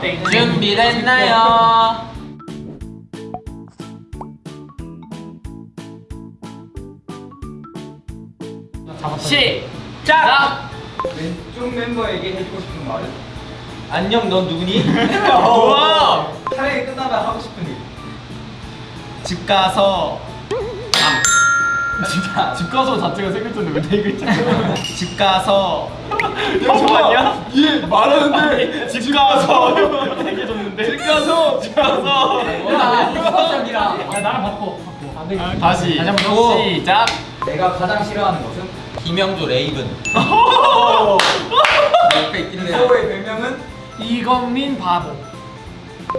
준비됐나요? 시작! 왼쪽 멤버에게 해주고 싶은 말은? 안녕 넌 누구니? 우와! 차라리 끝나면 하고 싶은 일. 집 가서 진짜. 집 가서 자체가 세 글자인데 왜네 글자? 집 가서. 형 아니야? 얘 말하는데 집 가서. 되게 줬는데. 집 가서 집 가서. 수학적이라. 야 나랑 바꿔. 바꿔. 안 되겠다 다시. 다시 한번 오. 시작. 내가 가장 싫어하는 것은? 김영조 레이븐. 옆에 있긴 해요. 서호의 별명은? 이건민 바보.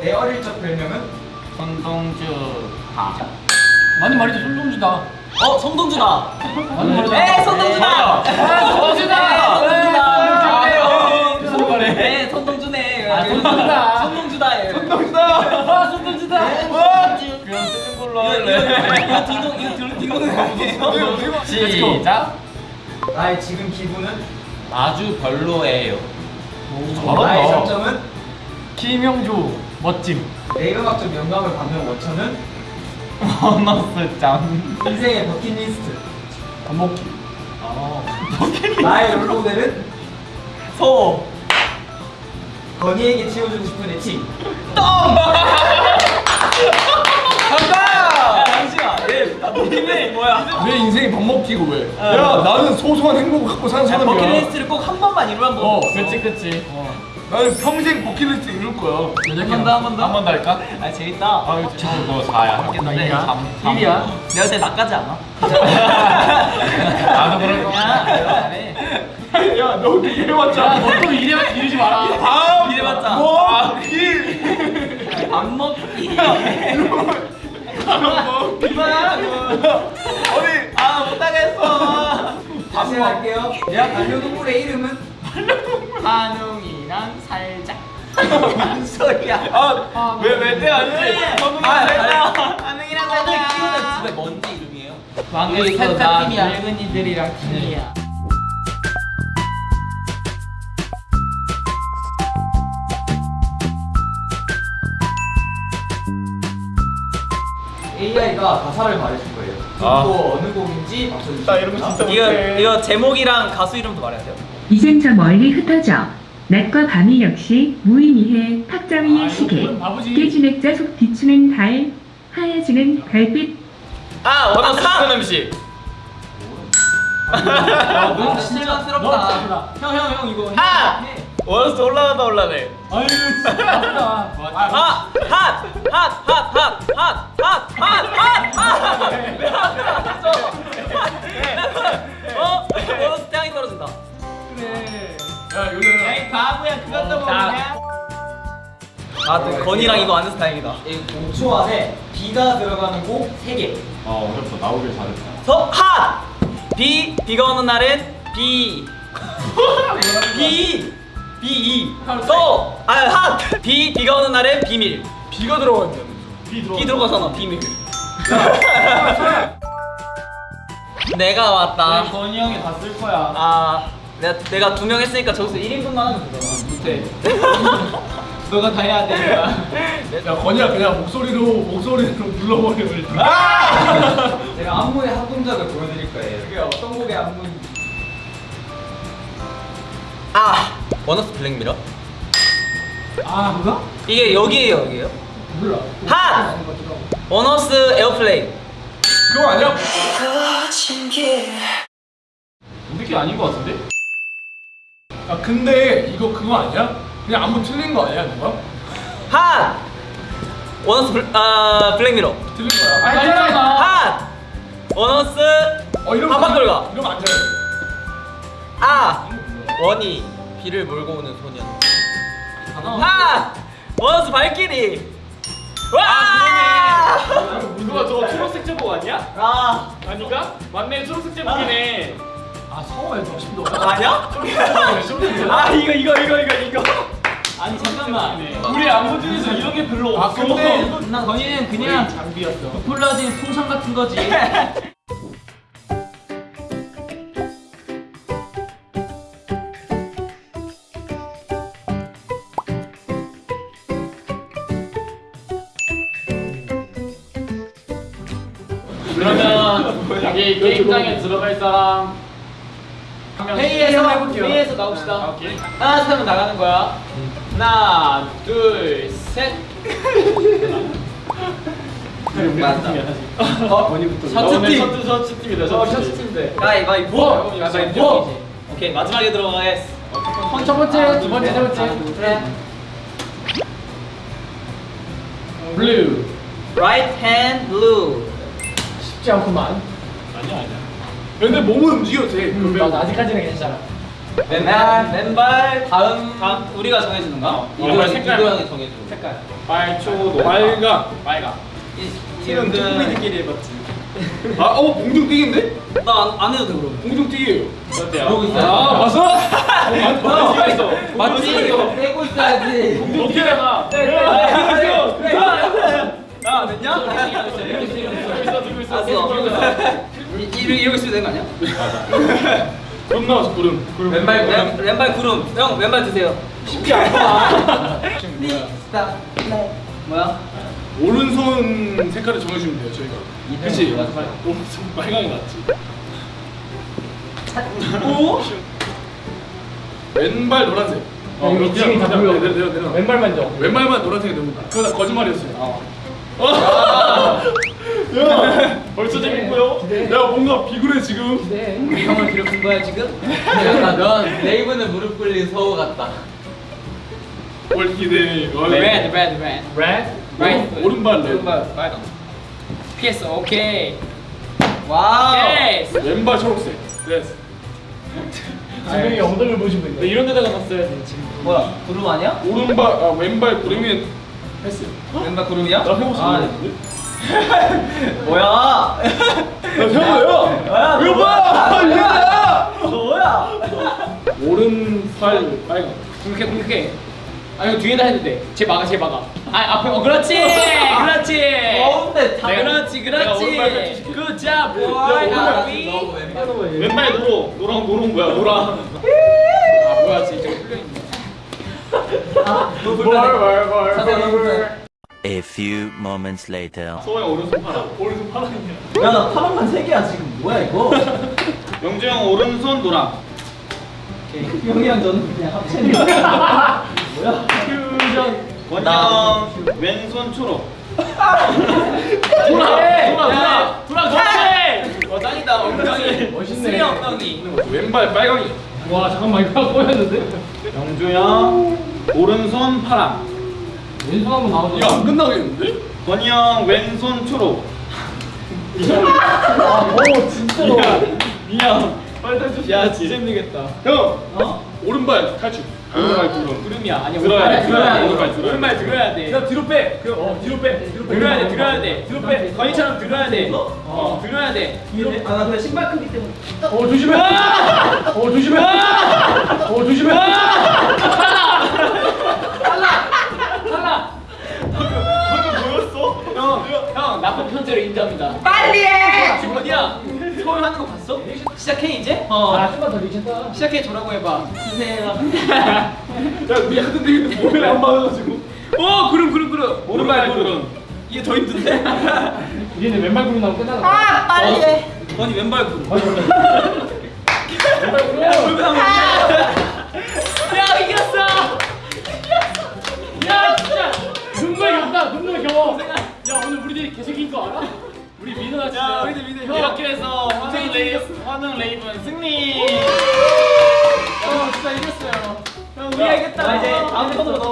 내 어릴 적 별명은? 손동주. 바 많이 말이지 손동주다 어? 성동준아! 에 성동준아! 성동준아! 성동준아! 성동준아! 네. 성동준아! 아, 성동준아! 네, 성동준아! 그냥 쓰는 걸로 할래 이거 딩동은 아니에요? 시작! 나의 아, 지금 기분은? 아주 별로예요 나의 장점은? 김영조 멋짐 내 음악 중 영감을 받는 원천은? 버너스 짱. 인생의 버킷리스트. 밥 먹기. 나의 롤모델은? 소. 건이에게 치워주고 싶은 애칭. 간다! 야 잠시만. 얘 버킷리스트 뭐야? 왜 인생이 밥 먹기고 왜? 야 나는 소소한 행복을 갖고 사는 야, 사람이야. 버킷리스트를 꼭 한 번만 이루면 뭐 어. 그치 그치 나는 평생 버킷리스트 이룰 거야 한번 더, 한 번 더? 한 번 더 할까? 아 재밌다 아 이거 지금 너 4야 하겠는데 이야? 잠- 일이야? 내가 제일 나까지 않아? 나도 그럴 거야 야 너 이래봤자 너또 이래 이러지 마라 밥 이래봤자. 뭐? 일안 먹기 어디 아 못하겠어 다시 할게요. 내 반려동물의 이름은? 한웅 이랑 살짝. 무슨 소리야? 아왜왜 때 아니지? 아 살짝 살짝 집에 뭔지 이름이에요? 왕에서 나 팀이야. 늙은이들이랑 팀이야. AI가 가사를 말해줄 거예요. 아. 또 어느 곡인지 맞춰주시면 나 이런 거 진짜 이거 못해. 이거 제목이랑 가수 이름도 말해야 돼요. 이젠 저 멀리 흩어져 낮과 밤이 역시 무의미해 탁자위의 아, 시계. 깨진 액자 속 비추는 달 하얘지는 별빛 아 원하는 추천 음식 아, 너무 너 실망스럽다. 형 형 형 이거 아! 해. 원스 올라가다 올라네 아유 진짜 아, 핫! 핫! 핫! 핫! 핫! 핫! 핫! 핫! 아, 또 건이랑 이거 안 해서 다행이다. 5초 안에 B가 들어가는 곡 3개. 아 어렵다 나오길 잘했다 서, 핫! 비, 비가 오는 날은 비. 비. 비, 이. 서, 아, 핫! 비, 비가 오는 날은 비밀. 비가 들어가 있는 비 들어가 비 들어가잖아, 비밀. 내가 왔다. 건이 형이 다 쓸 거야 아, 내가, 내가 두 명 했으니까 저기서 1인분만 하면 되잖아. 못해 너가 다 해야 돼. 야 건이야 그냥 목소리로 목소리로 불러버려 일단 제가 안무의 한 동작을 보여드릴 거예요. 그게 어떤 곡의 안무인지. 아, 원어스 Black Mirror? 아 그거? 이게 여기에요, 여기에요? 몰라 핫! 원어스 Airplane. 그거 아니야? 우리끼리 아닌 거 같은데? 아 근데 이거 그거 아니야? 그냥 안무 틀린 거 아니야 누가? 핫! 원어스 블, 아, 블랙미러. 틀린 거야 알잖아 핫! 원어스 어 한박돌가. 이러면 안 돼. 아! 원이 비를 몰고 오는 소년. 핫! 원어스 발키리. 와! 아, 그거 저 초록색 제복 아니야? 아, 아닌가? 맞네 초록색 제복이네 아 훨씬 더 아니야? 아, 이거 이거 이거 이거 이거. 아니 잠깐만. 우리 안보 중에서 이런 게 별로 아, 없어. 근데 나 건이는 그냥 장비였어. 부풀라진 풍선 같은 거지. 그러면 여기 게임장에 들어갈 사람 회의에서 해볼게요. 회의에서 나옵시다. 아, 오케이. 하나 둘 하면 나가는 거야. 하나 둘 셋. 맞다. 어? 셔츠 오늘 팀. 셔츠 셔츠 팀이다. 어 셔츠 셔츠 팀. 팀들. 가위바위보. 가위바위보. 오케이 마지막에 들어가겠어. 첫 번째, 두 번째, 세 번째. 그래. Blue. Right hand blue. 쉽지 않구만. 아니야 아니야. 근데 몸은 움직여도 돼. 그거 배우고. 아직까지는 괜찮아. 왼발 왼발 다음 다음 우리가 정해주는 거야? 왼발 색깔. 이거 형이 정해줘. 색깔. 빨초, 노 빨강. 빨강. 지금 초코미들끼리 해봤지. 아, 어 봉중 뛰기인데? 나안 해도 돼 그럼. 봉중 뛰기예요. 어때요? 그러고 있어요. 아, 봤어? 어디가 있어? 맞지? 이거 빼고 있어야지. 어떻게 해봐? 야 됐냐? 들고 있어, 들고 있어. 알았어. 이- 이러- 이러고 있으면 되는 거 아니야? 구름 나왔어 구름. 구름. 왼발 왼, 왼발 구름. 형 왼발 드세요. 쉽지 않아. 스탑. 뭐야? 오른손 색깔을 정해주면 돼요 저희가. 그치? 오른손 빨강이 맞지. 오? 왼발 노란색. 어, 이거 지금 다 보여. 내려 내려 내려. 왼발만 줘. 왼발만 노란색이 너무. 그거 다 거짓말이었어요. 어. 야, 벌써 재밌고요. 야 뭔가 비굴해 지금. 형을 기록한 거야 지금? 넌 레이븐에 무릎 꿇린 서우 같다. 월기대. Red, red, red. Red. Right. 오른발 네. 왼발 빨강. PS 오케이. 와우. Yes. 왼발 초록색. 됐어. 지금 엉덩이를 보시고 있네. 이런 데다가 놨어야지 지금. 뭐야? 구름 아니야? 오른발 아 왼발 구름이 했어요. 왼발 구름이야? 나 해봤어. 아, 네. 뭐야? 나 해봐요. 뭐야? 이거 봐. 뭐야? 너 뭐야? 오른팔 빨강. 공격해 공격해. 아 이거 뒤에다 해도 돼. 쟤 막아 쟤 막아. 아 앞에 어 그렇지 그렇지. 가운데 다 내가- 그렇지 그렇지. boy. 오른발 아비. 왼발 노로 노랑 노랑 뭐야 노랑. 아 뭐야 진짜 풀려 있네. 너 불편해. A few moments later. 소영 오른손 파랑. 오른손 파랑이야. 야 나 파란만 세 개야 지금. 뭐야 이거? 영주 형 오른손 노랑. 형이랑 저는 그냥 합체는 뭐야? 원희 형 왼손 초록. 돌아 돌아 돌아 좋지. 어 짱이다 엉덩이. 멋있네. 수리 엉덩이. 왼발 빨강이. 와 잠깐만 이거 꼬였는데? 영주 형 오른손 파랑. 왼손 한번 나와줘. 이거 안 끝나겠는데? 권희 형 왼손 초록. 오 진짜로. 미안. 빨리 탈출. 야 진짜 힘들겠다. 형 어? 오른발 탈출. 오른발 구름. 구름이야. 아니 들어야 돼, 들어야 돼, 돼. 오른발 들어야 돼. 오른발 들어야 돼. 야 뒤로 빼. 그, 어 뒤로 빼. 뒤로 빼. 들어야 돼 들어야 돼. 뒤로 빼. 건이처럼 들어야 돼. 어 들어야 돼. 뒤로. 아나 그냥 신발 크기 때문에. 어 조심해. 어 조심해. 어 조심해. 형 나쁜 편제로 인정합니다. 빨리 해. 지금 어디야? 서울 하는 거 봤어? 시작해 이제? 어. 아 좀만 더 미쳤다. 시작해 조라고 해봐. 주세요. 야 우리 데인데 몸에 안 맞아가지고. 오 구름 구름 구름. 오른발 구름. 이게 더 힘든데? 이제는 왼발 구름 나오면 끝나는 거야. 아 빨리 해. 아니 왼발 구름. 왼발 구름.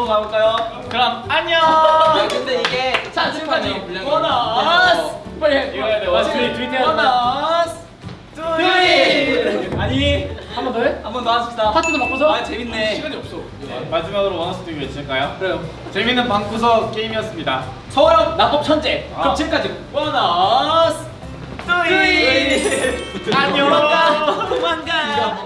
가볼까요? 그럼 안녕! 아, 근데 이게 자판이 원어스! 빨리 해! 원어스! 둘이! 아니! 한 번 더 해? 한 번 더 하십시다. 파트도 바꿔서? 아 재밌네. 시간이 없어. 네. 마지막으로 원어스 듀 외칠까요? 그래요. 재밌는 방구석 게임이었습니다. 서울 낙법 천재! 아. 그럼 지금까지 원어스! 둘이! 안녕! 도망가! 도망가!